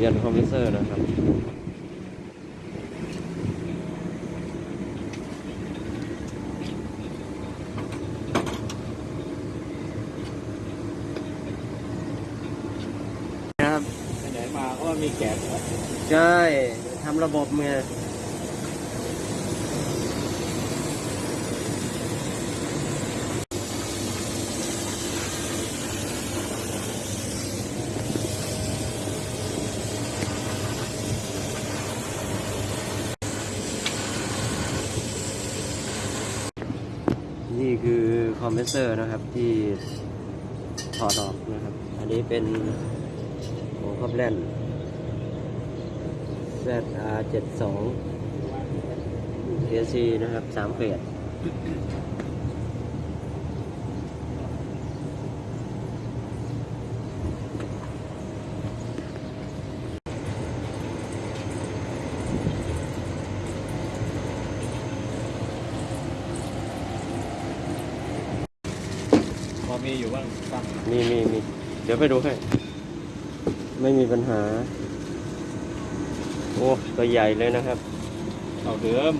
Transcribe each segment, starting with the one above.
ลี่ยนคอมเพรสเซอร์นะครับครับไปไหนมาก็มีแก๊สเหรอใช่ทำระบบไง นี่คือคอมเพรสเซอร์นะครับที่ถอดออกนะครับ อันนี้เป็นโอ้ครอบแล่น ZR 72 KC นะครับสามเฟสพ มีอยู่บ้างตั้งมีมีมีเดี๋ยวไปดูให้ไม่มีปัญหา โอ้ตัวใหญ่เลยนะครับเอาเดิม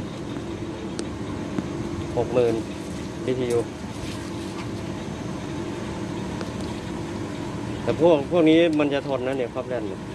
หกหมื่น BTU แต่พวกพวกนี้มันจะทนนะเนี่ยครอบแลนเ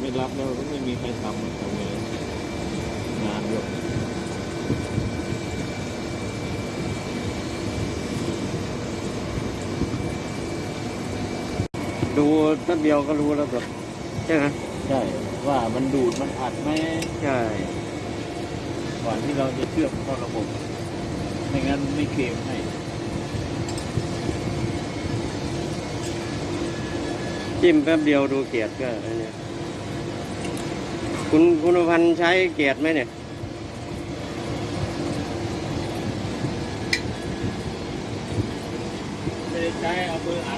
ไม่รับแล้วก็ไม่มีใครทำทำไงงานเยอะดูแป๊บเดียวก็รู้แล้วแบบใช่ไหมใช่ว่ามันดูดมันอัดไหมใช่ก่อนที่เราจะเชื่อมเข้าระบบไม่งั้นไม่เคลมให้จิ้มแป๊บเดียวดูเกียรติก็อันเนี่ย คุณคุณพันธ์ใช้เกียรติไหมเนี่ย ไม่ได้ใช้เอามืออัด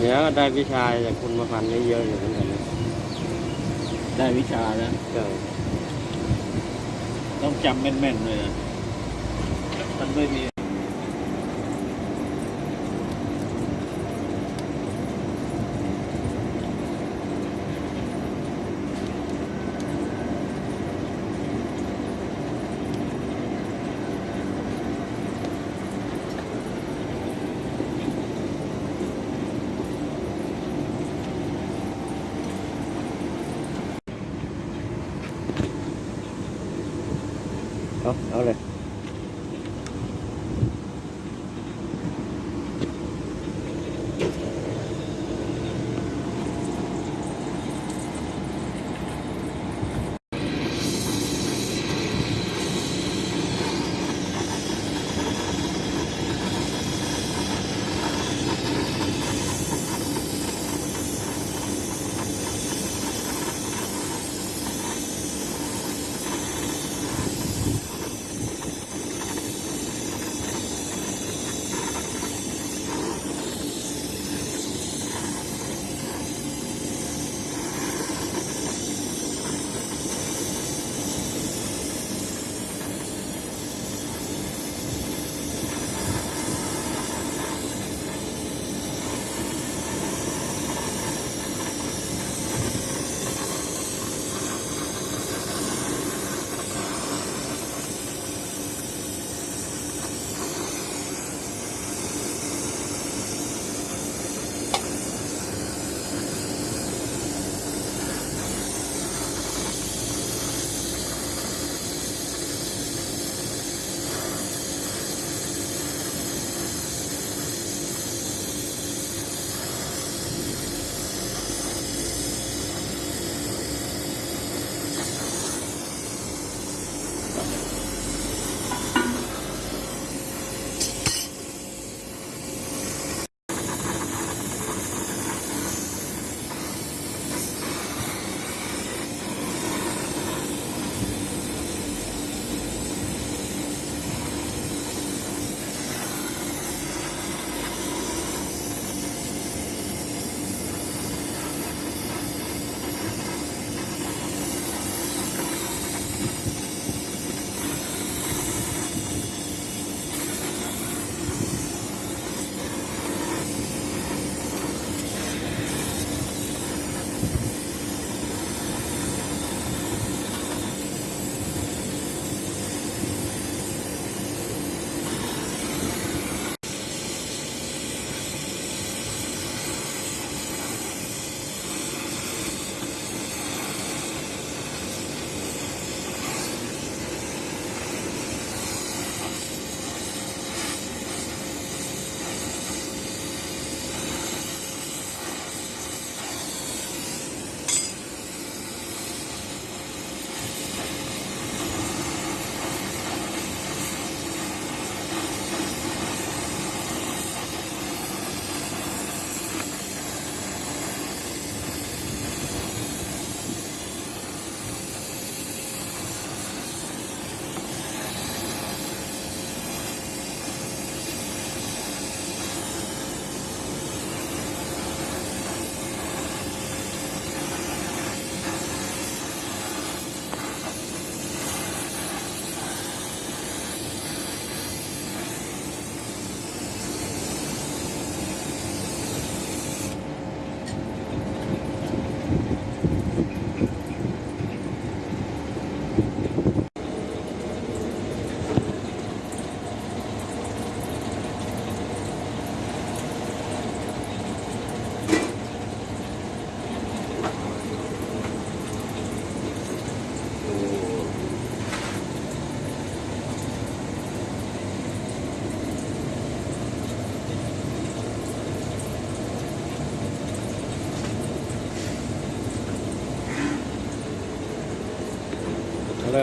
เดี๋ยวได้วิชาจากคุณมาพันธ์ได้เยอะอยู่เหมือนกันนะได้วิชาแล้วใช่ต้องจำแม่นๆเลยนะมันไม่มี เอา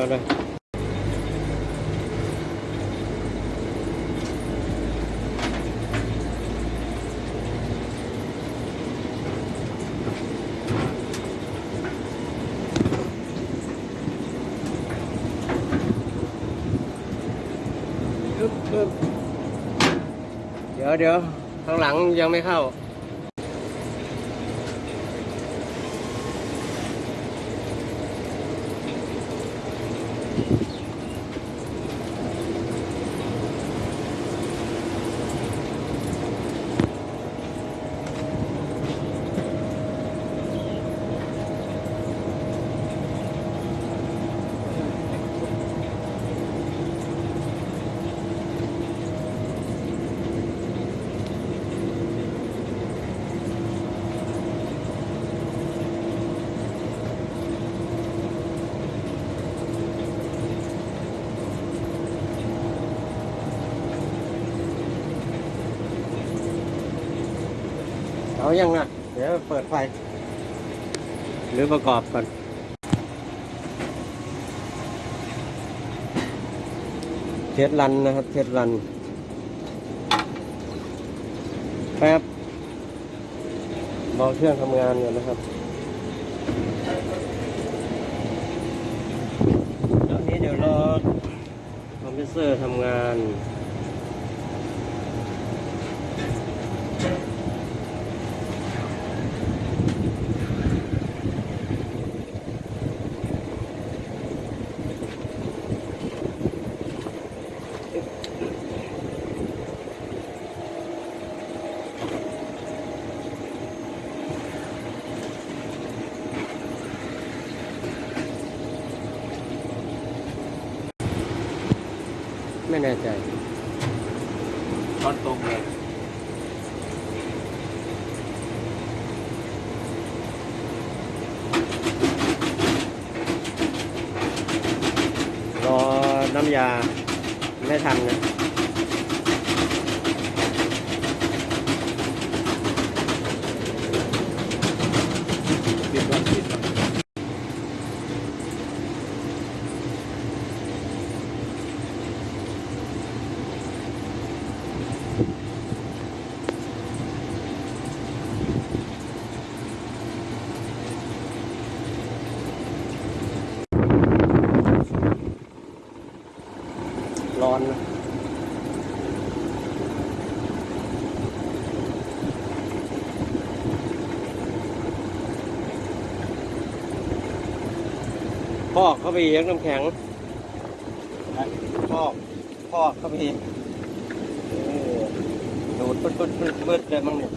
เลยเอาเลยปึ๊บ เขายังไม่เข้าเอายังนะเดี๋ยวเปิดไฟ หรือประกอบก่อนเทสรันนะครับเทสรันแป๊บบอกเครื่องทำงานก่อนนะครับตอนนี้เดี๋ยวรอคอมพิวเตอร์ทำงาน แน่ใจตอนตรงเลยรอน้ำยาไม่ทันนะ ปิดวันปิดวัน ร้อนนะพอกเข้า ไปอีกน้ำแข็งพอกพอกเข้าไปอีกดูดปึ๊ดปึ๊ดปุ๊ดเลยมั้งเนี่ย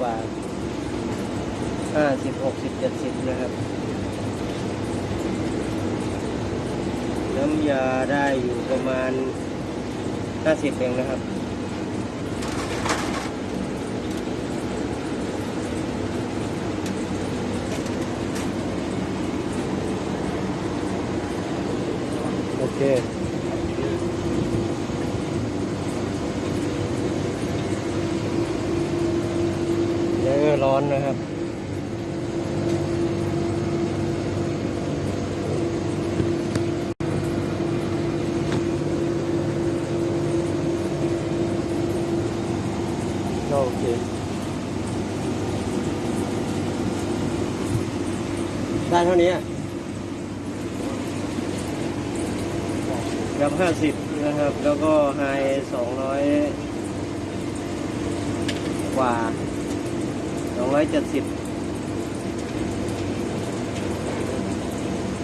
กว่าห้าสิบหกสิบเจ็ดสิบนะครับน้ำยาได้อยู่ประมาณห้าสิบเองนะครับโอเค เดี๋ยว ก็ร้อนนะครับก็โอเคได้เท่านี้อะกับห้าสิบ ร้อยเจ็ดสิบ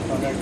ตอนแรก